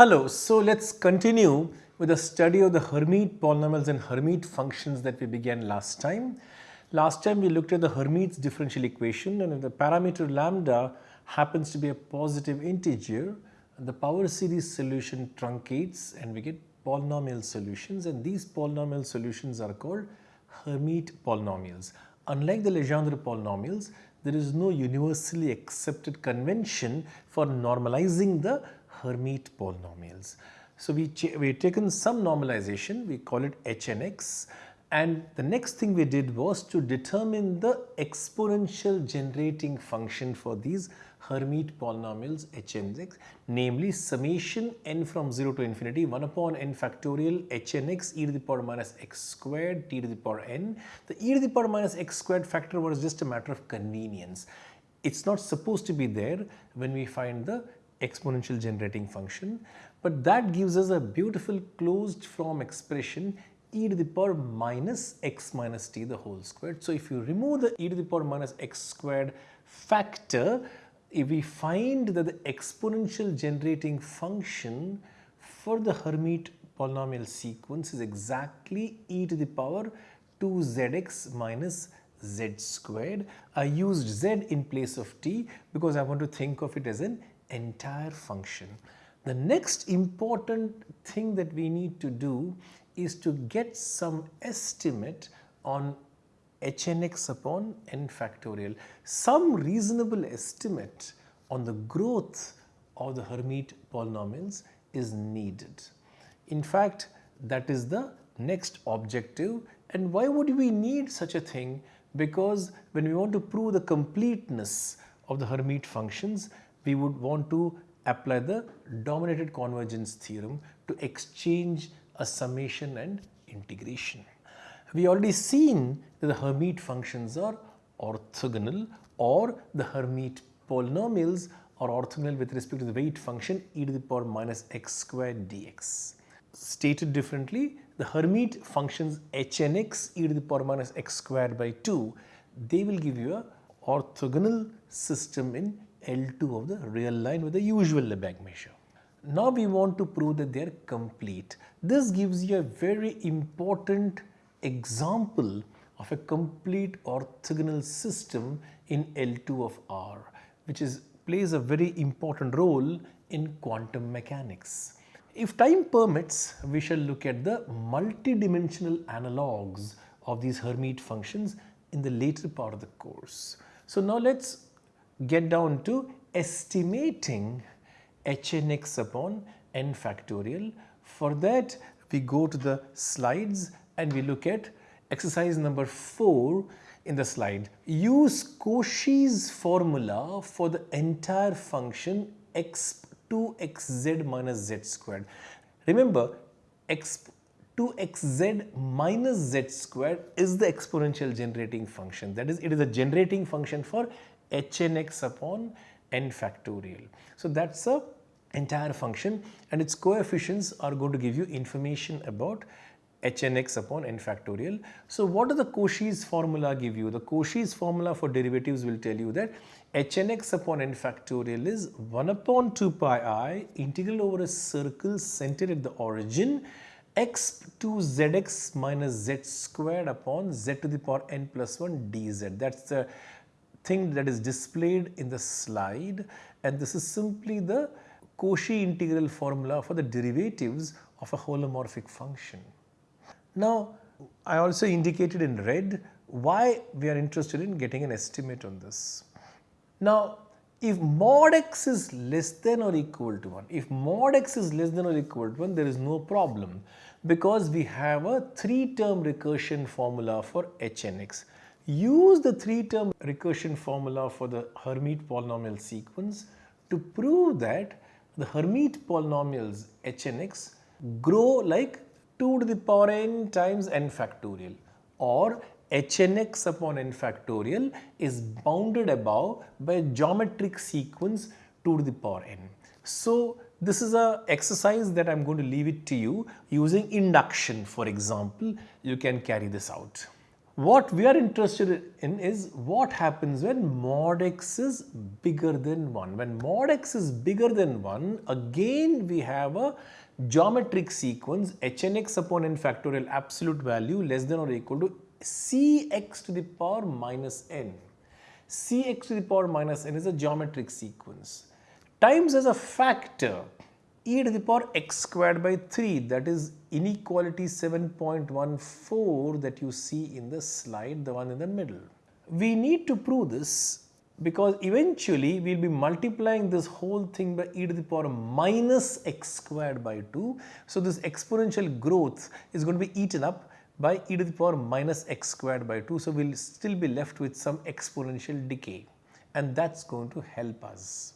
Hello, so let's continue with the study of the Hermite polynomials and Hermite functions that we began last time. Last time we looked at the Hermite's differential equation and if the parameter lambda happens to be a positive integer, the power series solution truncates and we get polynomial solutions and these polynomial solutions are called Hermite polynomials. Unlike the Legendre polynomials, there is no universally accepted convention for normalizing the Hermite polynomials. So we we taken some normalization, we call it HNX and the next thing we did was to determine the exponential generating function for these Hermite polynomials HNX namely summation n from 0 to infinity 1 upon n factorial HNX e to the power minus x squared t to the power n. The e to the power minus x squared factor was just a matter of convenience. It's not supposed to be there when we find the exponential generating function but that gives us a beautiful closed form expression e to the power minus x minus t the whole squared. So, if you remove the e to the power minus x squared factor, if we find that the exponential generating function for the Hermite polynomial sequence is exactly e to the power 2zx minus z squared. I used z in place of t because I want to think of it as an entire function. The next important thing that we need to do is to get some estimate on hnx upon n factorial, some reasonable estimate on the growth of the Hermite polynomials is needed. In fact, that is the next objective and why would we need such a thing? Because when we want to prove the completeness of the Hermite functions, we would want to apply the dominated convergence theorem to exchange a summation and integration. We already seen that the Hermite functions are orthogonal or the Hermite polynomials are orthogonal with respect to the weight function e to the power minus x squared dx. Stated differently, the Hermite functions hnx e to the power minus x squared by 2, they will give you a orthogonal system in L2 of the real line with the usual Lebesgue measure. Now we want to prove that they are complete. This gives you a very important example of a complete orthogonal system in L2 of R which is plays a very important role in quantum mechanics. If time permits, we shall look at the multidimensional analogues of these Hermite functions in the later part of the course. So now let's get down to estimating hnx upon n factorial. For that we go to the slides and we look at exercise number 4 in the slide. Use Cauchy's formula for the entire function x 2xz minus z squared. Remember x 2xz minus z squared is the exponential generating function that is it is a generating function for hnx upon n factorial. So, that is a entire function and its coefficients are going to give you information about hnx upon n factorial. So, what does the Cauchy's formula give you? The Cauchy's formula for derivatives will tell you that hnx upon n factorial is 1 upon 2 pi i integral over a circle centered at the origin x to zx minus z squared upon z to the power n plus 1 dz. That is the thing that is displayed in the slide and this is simply the Cauchy integral formula for the derivatives of a holomorphic function. Now, I also indicated in red why we are interested in getting an estimate on this. Now, if mod x is less than or equal to 1, if mod x is less than or equal to 1, there is no problem because we have a 3 term recursion formula for hnx use the three term recursion formula for the Hermite polynomial sequence to prove that the Hermite polynomials Hnx grow like 2 to the power n times n factorial or Hnx upon n factorial is bounded above by a geometric sequence 2 to the power n. So, this is a exercise that I am going to leave it to you using induction for example you can carry this out. What we are interested in is what happens when mod x is bigger than 1. When mod x is bigger than 1, again we have a geometric sequence hnx upon n factorial absolute value less than or equal to cx to the power minus n. cx to the power minus n is a geometric sequence times as a factor e to the power x squared by 3 that is inequality 7.14 that you see in the slide the one in the middle. We need to prove this because eventually we will be multiplying this whole thing by e to the power minus x squared by 2. So, this exponential growth is going to be eaten up by e to the power minus x squared by 2. So, we will still be left with some exponential decay and that is going to help us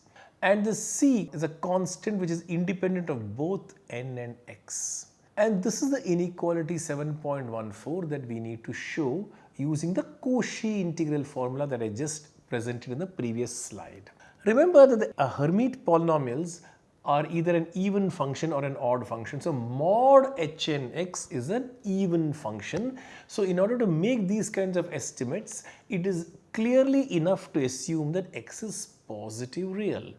and the c is a constant which is independent of both n and x. And this is the inequality 7.14 that we need to show using the Cauchy integral formula that I just presented in the previous slide. Remember that the uh, Hermite polynomials are either an even function or an odd function. So, mod hnx is an even function. So, in order to make these kinds of estimates, it is clearly enough to assume that x is positive real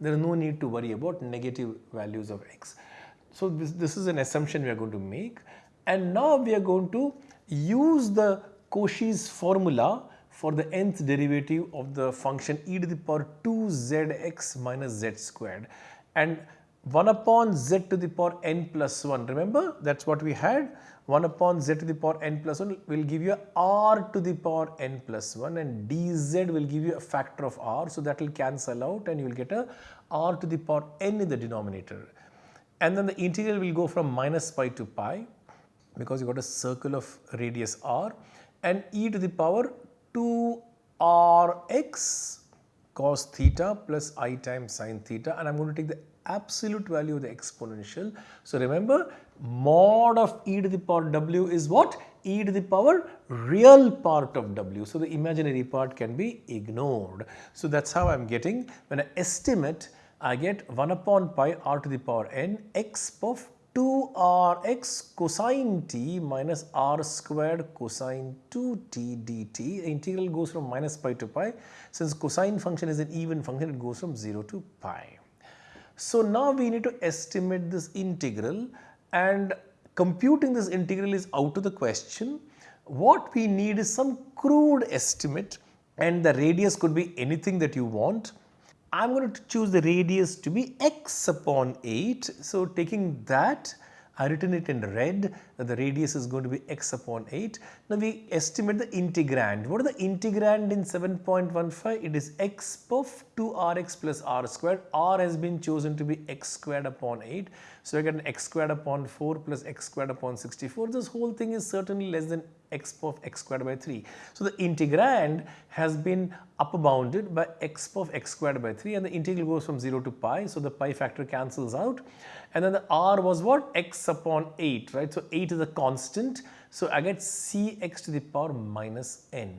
there is no need to worry about negative values of x. So, this, this is an assumption we are going to make and now we are going to use the Cauchy's formula for the nth derivative of the function e to the power 2 zx minus z squared and 1 upon z to the power n plus 1 remember that is what we had 1 upon z to the power n plus 1 will give you r to the power n plus 1 and dz will give you a factor of r. So, that will cancel out and you will get a r to the power n in the denominator. And then the integral will go from minus pi to pi because you got a circle of radius r and e to the power 2 rx cos theta plus i times sine theta and I am going to take the absolute value of the exponential. So, remember mod of e to the power w is what? e to the power real part of w. So, the imaginary part can be ignored. So, that is how I am getting when I estimate I get 1 upon pi r to the power n x of 2 r x cosine t minus r squared cosine 2 t dt. The integral goes from minus pi to pi. Since cosine function is an even function, it goes from 0 to pi. So, now we need to estimate this integral and computing this integral is out of the question. What we need is some crude estimate and the radius could be anything that you want. I am going to choose the radius to be x upon 8. So, taking that I written it in red that the radius is going to be x upon 8. Now we estimate the integrand. What is the integrand in 7.15? It is x of 2rx plus r squared. r has been chosen to be x squared upon 8. So I get an x squared upon 4 plus x squared upon 64. This whole thing is certainly less than x of x squared by 3. So the integrand has been upper bounded by x of x squared by 3 and the integral goes from 0 to pi. So the pi factor cancels out and then the r was what x upon 8 right. So 8 is a constant. So I get cx to the power minus n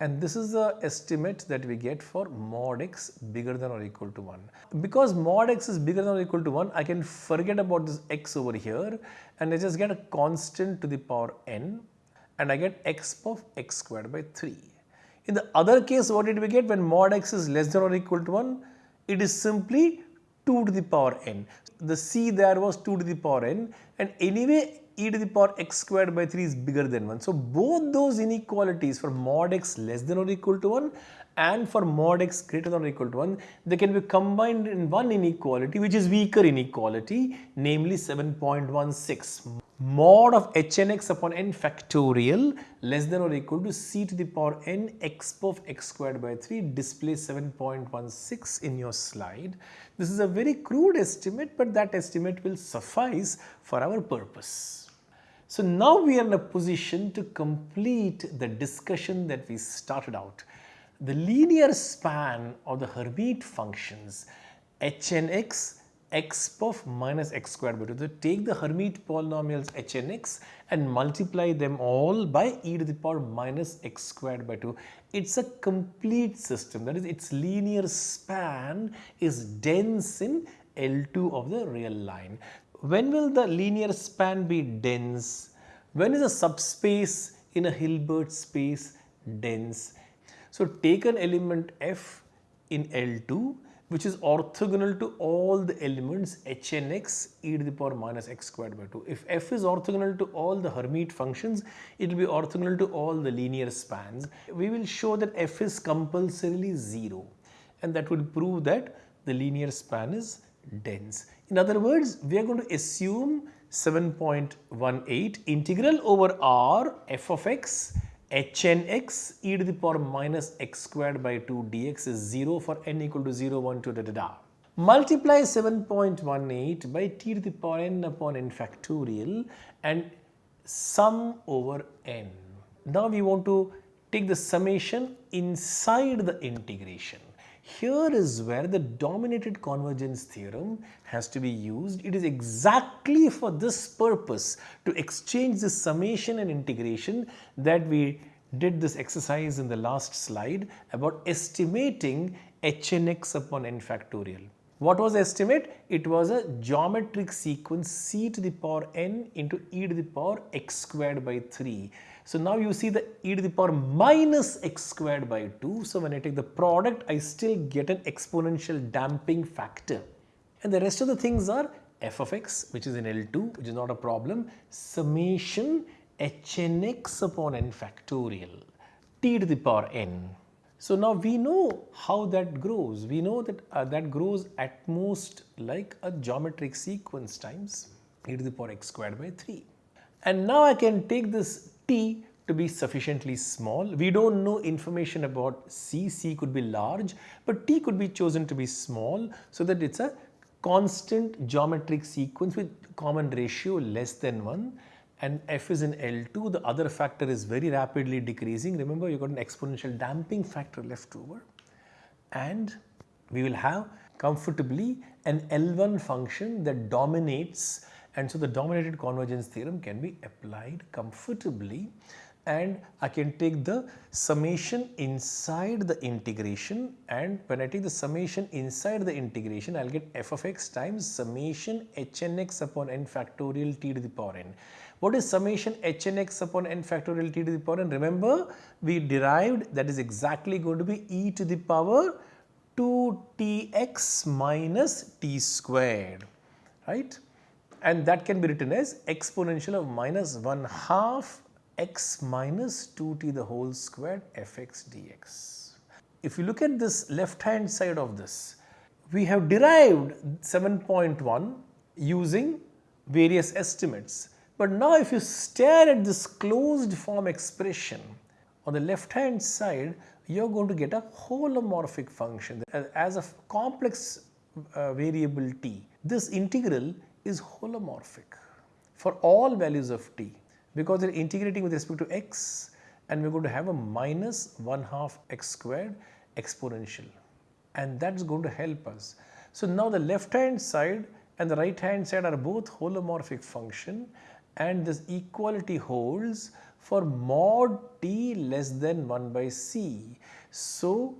and this is the estimate that we get for mod x bigger than or equal to 1. Because mod x is bigger than or equal to 1 I can forget about this x over here and I just get a constant to the power n and I get x of x squared by 3. In the other case what did we get when mod x is less than or equal to 1? It is simply 2 to the power n. The c there was 2 to the power n and anyway e to the power x squared by 3 is bigger than 1. So both those inequalities for mod x less than or equal to 1 and for mod x greater than or equal to 1 they can be combined in one inequality which is weaker inequality namely 7.16 mod of hnx upon n factorial less than or equal to c to the power n x of x squared by 3 displays 7.16 in your slide. This is a very crude estimate but that estimate will suffice for our purpose. So now we are in a position to complete the discussion that we started out. The linear span of the Hermite functions hnx x of minus x squared by 2. So, take the Hermite polynomials h and x and multiply them all by e to the power minus x squared by 2. It is a complete system that is its linear span is dense in L2 of the real line. When will the linear span be dense? When is a subspace in a Hilbert space dense. So take an element f in L2 which is orthogonal to all the elements hnx e to the power minus x squared by 2. If f is orthogonal to all the Hermite functions, it will be orthogonal to all the linear spans. We will show that f is compulsorily 0 and that will prove that the linear span is dense. In other words, we are going to assume 7.18 integral over r f of x hn x e to the power minus x squared by 2 dx is 0 for n equal to 0, 1, 2, da da da. Multiply 7.18 by t to the power n upon n factorial and sum over n. Now we want to take the summation inside the integration. Here is where the dominated convergence theorem has to be used. It is exactly for this purpose to exchange the summation and integration that we did this exercise in the last slide about estimating hnx upon n factorial. What was the estimate? It was a geometric sequence c to the power n into e to the power x squared by 3 so now you see the e to the power minus x squared by 2. So when I take the product, I still get an exponential damping factor. And the rest of the things are f of x, which is in L2, which is not a problem, summation hnx upon n factorial, t to the power n. So now we know how that grows. We know that uh, that grows at most like a geometric sequence times e to the power x squared by 3. And now I can take this t to be sufficiently small. We don't know information about c, c could be large, but t could be chosen to be small so that it's a constant geometric sequence with common ratio less than 1 and f is in L2, the other factor is very rapidly decreasing. Remember you got an exponential damping factor left over and we will have comfortably an L1 function that dominates and so the dominated convergence theorem can be applied comfortably and I can take the summation inside the integration and when I take the summation inside the integration I will get f of x times summation hnx upon n factorial t to the power n. What is summation hnx upon n factorial t to the power n? Remember we derived that is exactly going to be e to the power 2tx minus t squared right and that can be written as exponential of minus 1 half x minus 2t the whole squared fx dx. If you look at this left hand side of this, we have derived 7.1 using various estimates. But now if you stare at this closed form expression on the left hand side, you are going to get a holomorphic function as a complex uh, variable t. This integral is holomorphic for all values of t because they are integrating with respect to x and we are going to have a minus 1 half x squared exponential and that is going to help us. So now the left hand side and the right hand side are both holomorphic function and this equality holds for mod t less than 1 by c. So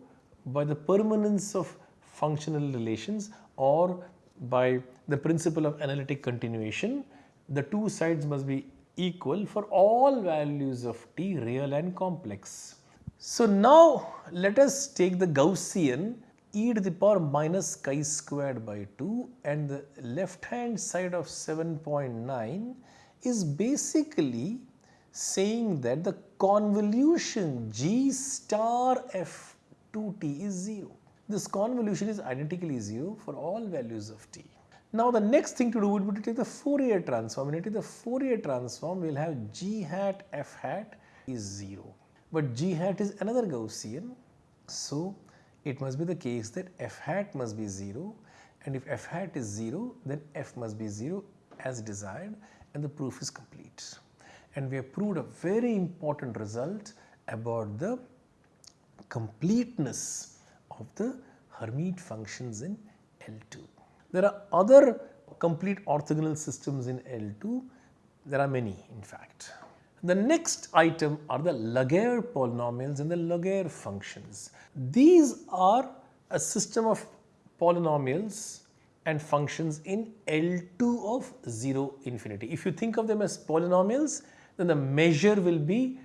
by the permanence of functional relations or by the principle of analytic continuation, the two sides must be equal for all values of t real and complex. So now let us take the Gaussian e to the power minus chi squared by 2 and the left hand side of 7.9 is basically saying that the convolution g star f 2t is 0. This convolution is identically 0 for all values of t. Now the next thing to do would be to take the Fourier transform. When you take the Fourier transform, we will have g hat f hat is 0. But g hat is another Gaussian. So it must be the case that f hat must be 0 and if f hat is 0 then f must be 0 as desired and the proof is complete. And we have proved a very important result about the completeness of the Hermite functions in L2. There are other complete orthogonal systems in L2. There are many in fact. The next item are the Laguerre polynomials and the Laguerre functions. These are a system of polynomials and functions in L2 of 0 infinity. If you think of them as polynomials, then the measure will be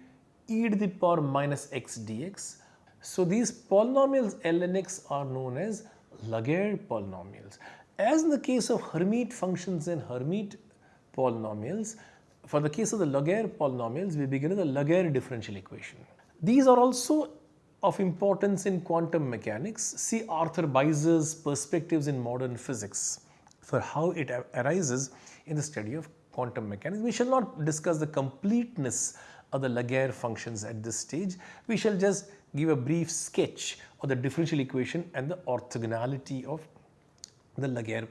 e to the power minus x dx. So these polynomials Lnx are known as Laguerre polynomials. As in the case of Hermite functions and Hermite polynomials, for the case of the Laguerre polynomials, we begin with the Laguerre differential equation. These are also of importance in quantum mechanics. See Arthur Beiser's perspectives in modern physics for how it arises in the study of quantum mechanics. We shall not discuss the completeness of the Laguerre functions at this stage. We shall just give a brief sketch of the differential equation and the orthogonality of the Laguerre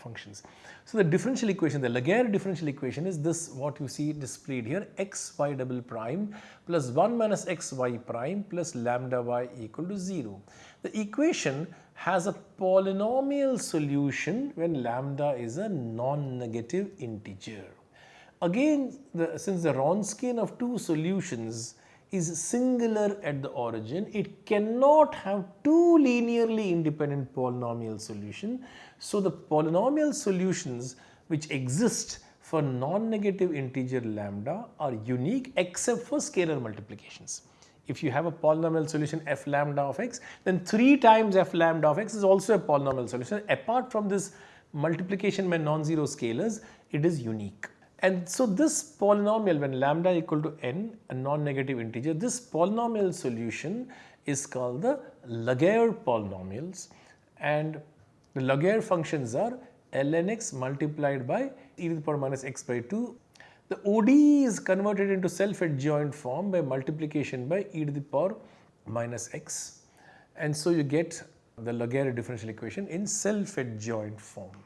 functions. So the differential equation, the Laguerre differential equation is this what you see displayed here x y double prime plus 1 minus x y prime plus lambda y equal to 0. The equation has a polynomial solution when lambda is a non-negative integer. Again, the, since the Wronskian of two solutions is singular at the origin, it cannot have two linearly independent polynomial solution. So, the polynomial solutions which exist for non-negative integer lambda are unique except for scalar multiplications. If you have a polynomial solution f lambda of x, then 3 times f lambda of x is also a polynomial solution. Apart from this multiplication by non-zero scalars, it is unique. And so this polynomial when lambda equal to n, a non-negative integer, this polynomial solution is called the Laguerre polynomials and the Laguerre functions are lnx multiplied by e to the power minus x by 2. The ODE is converted into self-adjoint form by multiplication by e to the power minus x and so you get the Laguerre differential equation in self-adjoint form.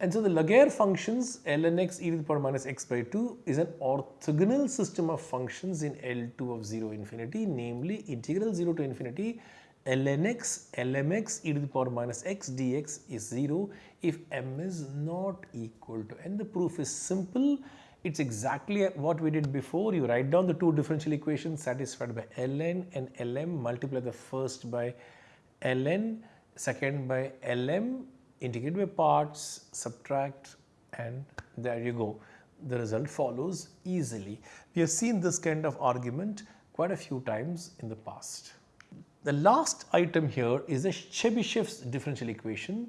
And so the Laguerre functions ln x e to the power minus x by 2 is an orthogonal system of functions in L2 of 0 infinity namely integral 0 to infinity. ln x lmx e to the power minus x dx is 0 if m is not equal to and the proof is simple. It's exactly what we did before. You write down the two differential equations satisfied by ln and lm multiply the first by ln second by lm integrate by parts, subtract and there you go. The result follows easily. We have seen this kind of argument quite a few times in the past. The last item here is the Chebyshev's differential equation.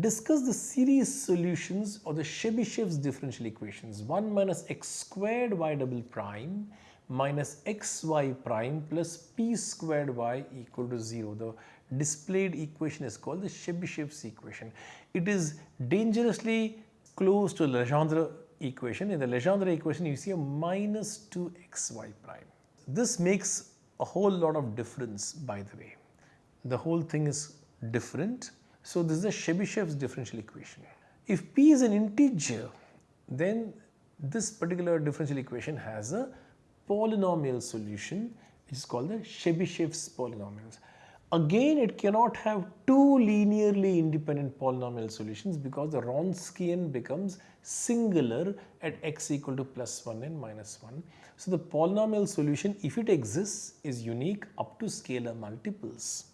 Discuss the series solutions of the Chebyshev's differential equations 1 minus x squared y double prime minus xy prime plus p squared y equal to 0. The displayed equation is called the Chebyshev's equation. It is dangerously close to the Legendre equation. In the Legendre equation, you see a minus 2xy prime. This makes a whole lot of difference by the way. The whole thing is different. So, this is the Chebyshev's differential equation. If p is an integer, then this particular differential equation has a polynomial solution which is called the Chebyshev's polynomials. Again, it cannot have two linearly independent polynomial solutions because the Wronskian becomes singular at x equal to plus 1 and minus 1. So, the polynomial solution if it exists is unique up to scalar multiples.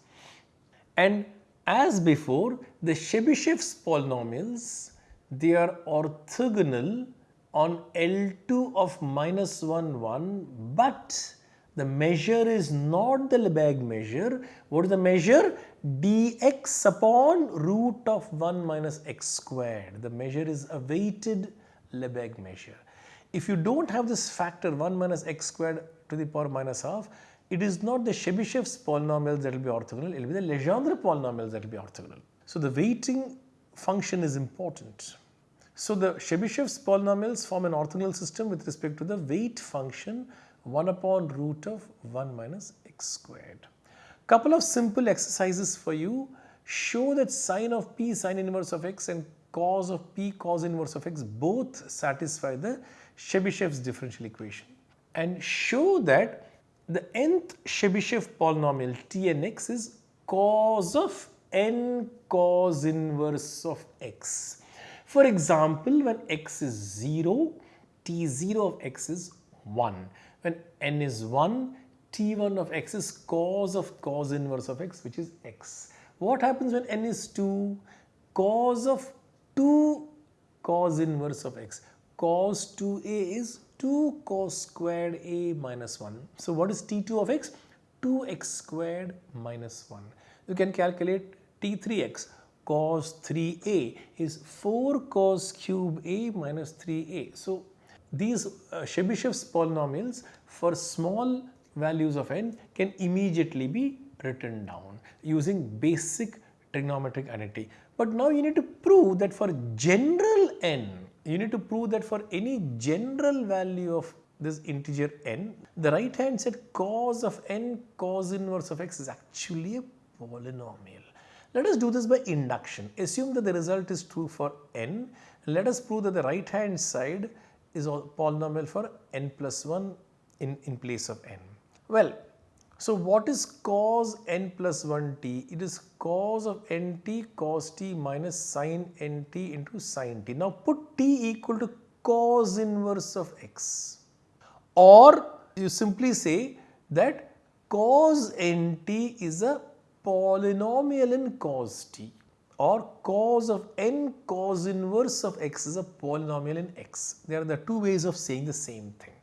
And as before the Chebyshev's polynomials they are orthogonal on L2 of minus 1 1 but the measure is not the Lebesgue measure. What is the measure? dx upon root of 1 minus x squared. The measure is a weighted Lebesgue measure. If you do not have this factor 1 minus x squared to the power minus half, it is not the Chebyshev's polynomials that will be orthogonal, it will be the Legendre polynomials that will be orthogonal. So the weighting function is important. So the Chebyshev's polynomials form an orthogonal system with respect to the weight function 1 upon root of 1 minus x squared. Couple of simple exercises for you. Show that sine of p sine inverse of x and cos of p cos inverse of x both satisfy the Chebyshev's differential equation. And show that the nth Chebyshev polynomial Tnx is cos of n cos inverse of x. For example, when x is 0, T0 of x is 1 when n is 1, t1 of x is cos of cos inverse of x which is x. What happens when n is 2? Cos of 2 cos inverse of x. Cos 2a is 2 cos squared a minus 1. So what is t2 of x? 2x squared minus 1. You can calculate t3x cos 3a is 4 cos cube a minus 3a. So these uh, Chebyshev's polynomials for small values of n can immediately be written down using basic trigonometric identity. But now you need to prove that for general n, you need to prove that for any general value of this integer n, the right hand side cos of n cos inverse of x is actually a polynomial. Let us do this by induction. Assume that the result is true for n. Let us prove that the right hand side is a polynomial for n plus 1 in, in place of n. Well, so what is cos n plus 1t? It is cos of nt cos t minus sin nt into sin t. Now put t equal to cos inverse of x or you simply say that cos nt is a polynomial in cos t or cos of n cos inverse of x is a polynomial in x. There are the two ways of saying the same thing.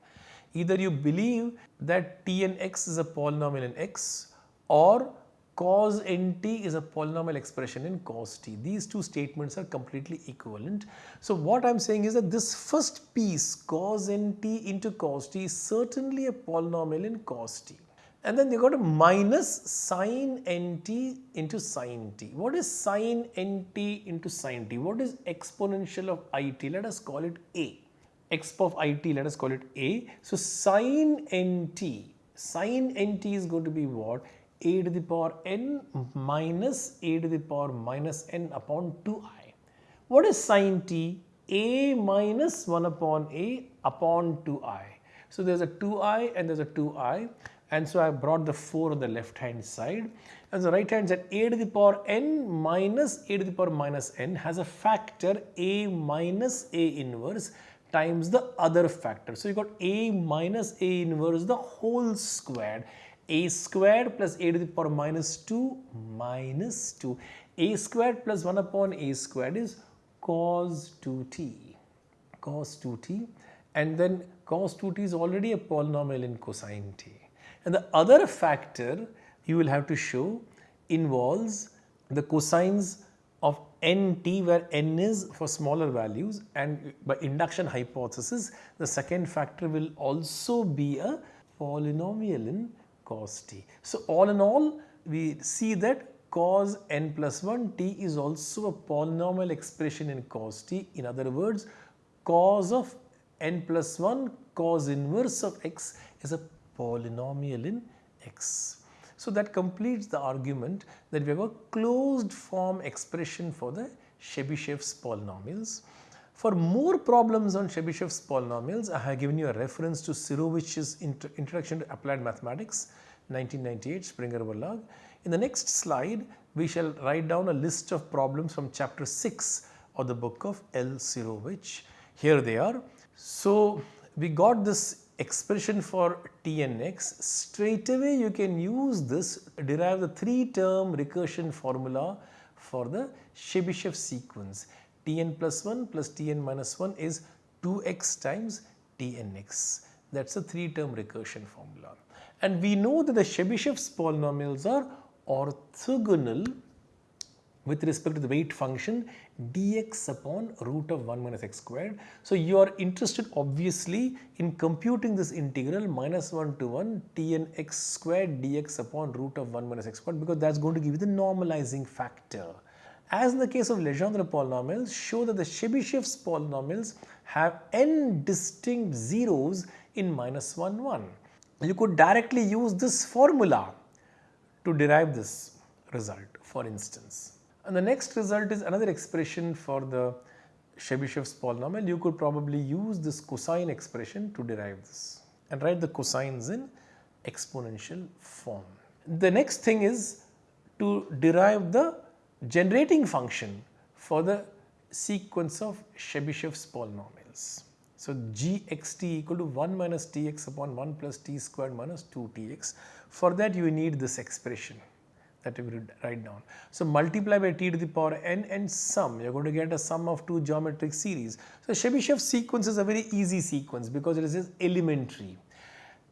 Either you believe that t and x is a polynomial in x or cos nt is a polynomial expression in cos t. These two statements are completely equivalent. So what I am saying is that this first piece cos nt into cos t is certainly a polynomial in cos t. And then you got a minus sin nt into sin t. What is sin nt into sin t? What is exponential of it? Let us call it a x of it let us call it a. So sin nt, sin nt is going to be what? a to the power n minus a to the power minus n upon 2i. What is sin t? a minus 1 upon a upon 2i. So there's a 2i and there's a 2i and so I brought the 4 on the left hand side. And the right hand side a to the power n minus a to the power minus n has a factor a minus a inverse times the other factor. So you got a minus a inverse the whole squared. A squared plus a to the power minus 2 minus 2 a squared plus 1 upon a squared is cos 2t cos 2t and then cos 2t is already a polynomial in cosine t and the other factor you will have to show involves the cosines of nt where n is for smaller values and by induction hypothesis the second factor will also be a polynomial in cos t. So all in all we see that cos n plus 1 t is also a polynomial expression in cos t. In other words cos of n plus 1 cos inverse of x is a polynomial in x. So that completes the argument that we have a closed form expression for the Chebyshev's polynomials. For more problems on Chebyshev's polynomials, I have given you a reference to Sirovich's Introduction to Applied Mathematics 1998 Springer Verlag. In the next slide, we shall write down a list of problems from chapter 6 of the book of L. Sirovich. Here they are. So, we got this expression for t and x, straight away you can use this derive the three term recursion formula for the Chebyshev sequence. tn plus 1 plus tn minus 1 is 2x times tnx. That is a three term recursion formula. And we know that the Chebyshev's polynomials are orthogonal with respect to the weight function dx upon root of 1 minus x squared. So, you are interested obviously in computing this integral minus 1 to 1 t n x squared dx upon root of 1 minus x squared because that is going to give you the normalizing factor. As in the case of Legendre polynomials, show that the Chebyshev's polynomials have n distinct zeros in minus 1 1. You could directly use this formula to derive this result for instance. And the next result is another expression for the Chebyshev's polynomial. You could probably use this cosine expression to derive this and write the cosines in exponential form. The next thing is to derive the generating function for the sequence of Chebyshev's polynomials. So, gxt equal to 1 minus tx upon 1 plus t squared minus 2tx. For that you need this expression that we write down. So multiply by t to the power n and sum, you're going to get a sum of two geometric series. So Chebyshev sequence is a very easy sequence because it is elementary.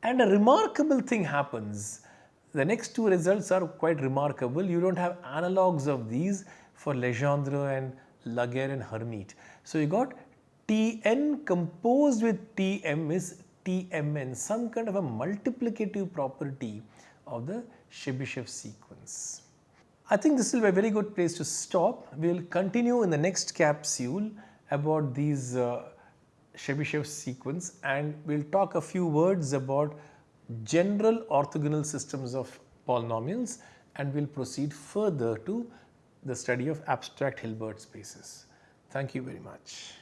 And a remarkable thing happens. The next two results are quite remarkable. You don't have analogues of these for Legendre and Laguerre and Hermite. So you got Tn composed with Tm is Tmn, some kind of a multiplicative property of the Chebyshev sequence. I think this will be a very good place to stop. We will continue in the next capsule about these uh, Chebyshev sequence and we will talk a few words about general orthogonal systems of polynomials and we will proceed further to the study of abstract Hilbert spaces. Thank you very much.